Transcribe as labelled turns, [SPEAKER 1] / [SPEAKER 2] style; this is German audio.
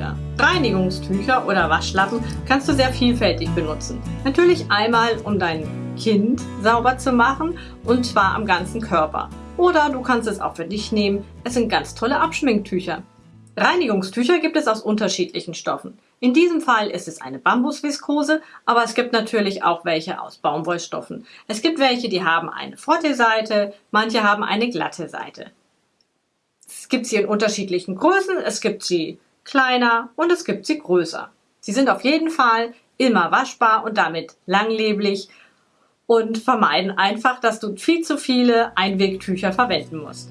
[SPEAKER 1] Einwegtücher. Reinigungstücher oder Waschlappen kannst du sehr vielfältig benutzen. Natürlich einmal, um dein Kind sauber zu machen und zwar am ganzen Körper. Oder du kannst es auch für dich nehmen. Es sind ganz tolle Abschminktücher. Reinigungstücher gibt es aus unterschiedlichen Stoffen. In diesem Fall ist es eine Bambusviskose, aber es gibt natürlich auch welche aus Baumwollstoffen. Es gibt welche, die haben eine frotte Seite, manche haben eine glatte Seite. Es gibt sie in unterschiedlichen Größen, es gibt sie kleiner und es gibt sie größer. Sie sind auf jeden Fall immer waschbar und damit langlebig und vermeiden einfach, dass du viel zu viele Einwegtücher verwenden musst.